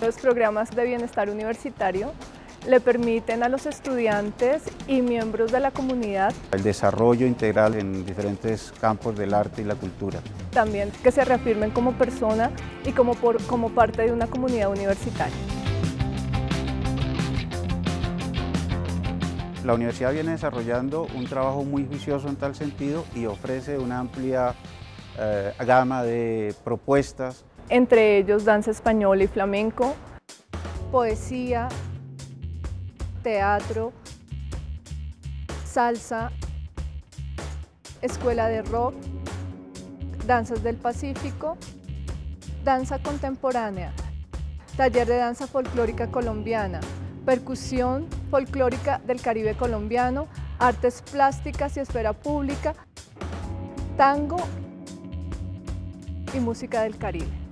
Los programas de bienestar universitario le permiten a los estudiantes y miembros de la comunidad el desarrollo integral en diferentes campos del arte y la cultura. También que se reafirmen como persona y como, como parte de una comunidad universitaria. La universidad viene desarrollando un trabajo muy juicioso en tal sentido y ofrece una amplia eh, gama de propuestas. Entre ellos danza española y flamenco, poesía, teatro, salsa, escuela de rock, danzas del Pacífico, danza contemporánea, taller de danza folclórica colombiana, percusión folclórica del Caribe colombiano, artes plásticas y esfera pública, tango y música del Caribe.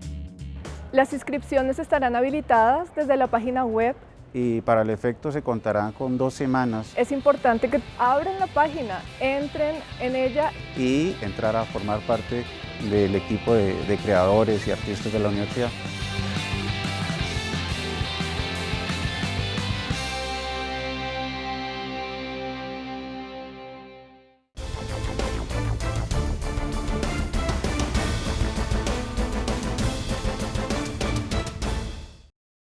Las inscripciones estarán habilitadas desde la página web y para el efecto se contarán con dos semanas. Es importante que abran la página, entren en ella. Y entrar a formar parte del equipo de, de creadores y artistas de la universidad.